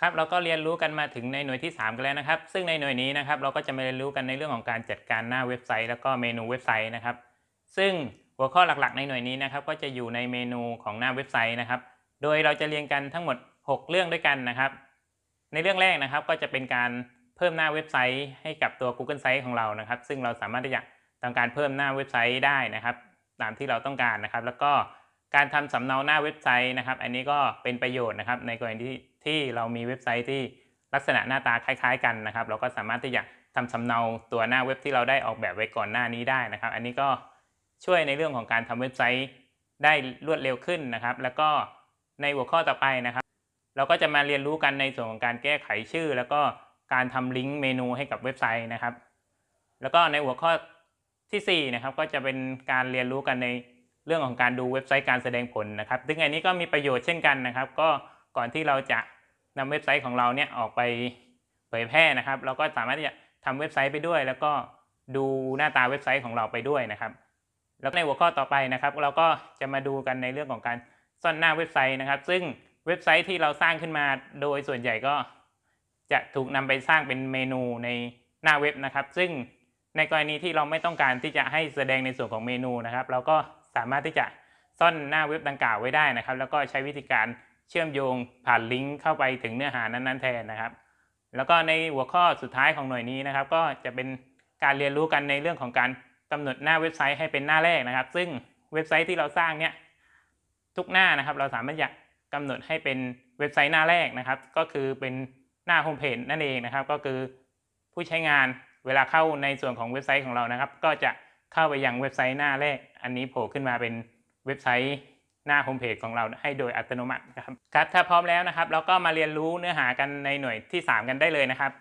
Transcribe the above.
ครับเราก็เรียนรู้กันมาถึงในหน่วยที่ 3 กันแล้วนะครับ ซึ่งในหน่วยนี้นะครับเราก็จะมาเรียนรู้กันในเรื่องของการจัดการหน้าเว็บไซต์ แล้วก็เมนูเว็บไซต์นะครับ ซึ่งหัวข้อหลักๆ ในหน่วยนี้นะครับ ก็จะอยู่ในเมนูของหน้าเว็บไซต์นะครับ โดยเราจะเรียนกันทั้งหมด 6 เรื่องด้วยกันนะครับ ในเรื่องแรกนะครับก็จะเป็นการเพิ่มหน้าเว็บไซต์ให้กับตัว Google Site ของเรานะครับ ซึ่งเราสามารถที่จะทำการเพิ่มหน้าเว็บไซต์ได้นะครับ ตามที่เราต้องการนะครับ แล้วก็การทำสำเนาหน้าเว็บไซต์นะครับ อันนี้ก็เป็นประโยชน์นะครับ ในกรณีที่ ที่เรามีเว็บไซต์ที่ลักษณะหน้าตาคล้าย ๆ กันนะครับ เราก็สามารถที่จะทำสำเนาตัวหน้าเว็บที่เราได้ออกแบบไว้ก่อนหน้านี้ได้นะครับ อันนี้ก็ช่วยในเรื่องของการทำเว็บไซต์ได้รวดเร็วขึ้นนะครับ แล้วก็ในหัวข้อต่อไปนะครับ เราก็จะมาเรียนรู้กันในส่วนของการแก้ไขชื่อ แล้วก็การทำลิงก์เมนูให้กับเว็บไซต์นะครับ แล้วก็ในหัวข้อทีสี่4นะครับก็จะเป็นการเรียนรู้กันในเรื่องของการดูเว็บไซต์การแสดงผลนะครับ ซึ่งอันนี้ก็มีประโยชน์เช่นกันนะครับ ก็ก่อนที่เราจะ นำเว็บไซต์ของเราเนี่ยออกไปเผยแพร่นะครับ เราก็สามารถที่จะทำเว็บไซต์ไปด้วย แล้วก็ดูหน้าตาเว็บไซต์ของเราไปด้วยนะครับ แล้วในหัวข้อต่อไปนะครับ เราก็จะมาดูกันในเรื่องของการซ่อนหน้าเว็บไซต์นะครับ ซึ่งเว็บไซต์ที่เราสร้างขึ้นมาโดยส่วนใหญ่ก็จะถูกนำไปสร้างเป็นเมนูในหน้าเว็บนะครับ ซึ่งในกรณีที่เราไม่ต้องการที่จะให้แสดงในส่วนของเมนูนะครับ เราก็สามารถที่จะซ่อนหน้าเว็บดังกล่าวไว้ได้นะครับ แล้วก็ใช้วิธีการ เชื่อมโยงผ่านลิงก์เข้าไปถึงเนื้อหานั้นๆแทนนะครับ แล้วก็ในหัวข้อสุดท้ายของหน่วยนี้นะครับ ก็จะเป็นการเรียนรู้กันในเรื่องของการกำหนดหน้าเว็บไซต์ให้เป็นหน้าแรกนะครับ ซึ่งเว็บไซต์ที่เราสร้างเนี่ยทุกหน้านะครับ เราสามารถจะกำหนดให้เป็นเว็บไซต์หน้าแรกนะครับ ก็คือเป็นหน้าโฮมเพจนั่นเองนะครับ ก็คือผู้ใช้งานเวลาเข้าในส่วนของเว็บไซต์ของเรานะครับ ก็จะเข้าไปยังเว็บไซต์หน้าแรก อันนี้โผล่ขึ้นมาเป็นเว็บไซต์ หน้าโฮมเพจของเราให้โดยอัตโนมัตินะครับครับถ้าพร้อมแล้วนะครับ เราก็มาเรียนรู้เนื้อหากันในหน่วยที่ 3 กันได้เลยนะครับ